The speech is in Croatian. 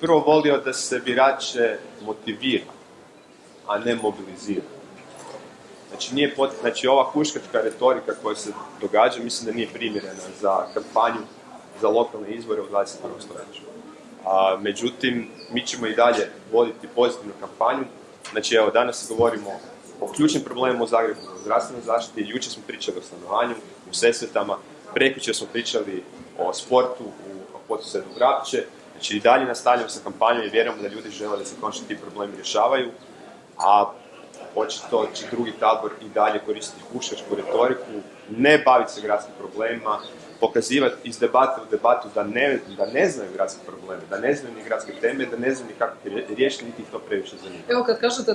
prvo volio da se birače motivira, a ne mobilizira. Znači, nije pot... znači ova kuškačka retorika koja se događa, mislim da nije primjerena za kampanju za lokalne izbore u 21. stoljeću. A, međutim, mi ćemo i dalje voditi pozitivnu kampanju. Znači, evo, danas govorimo o ključnim problemima u Zagrebu, o zdravstvenoj zaštiti, jučer smo pričali o stanovanju, u Sesvetama, prekjučer smo pričali o sportu, u potisedu Grapće, znači i dalje nastavljamo sa kampanjom i vjerujemo da ljudi žele da se konačno ti problemi rješavaju, a očito će drugi tabor i dalje koristiti kušačku retoriku, ne baviti se gradskim problemima, pokazivati iz debate u debatu da ne, da ne znaju gradske probleme, da ne znaju ni gradske teme, da ne znaju ni kako riješiti, niti ih to previše zanima. Evo kad kažete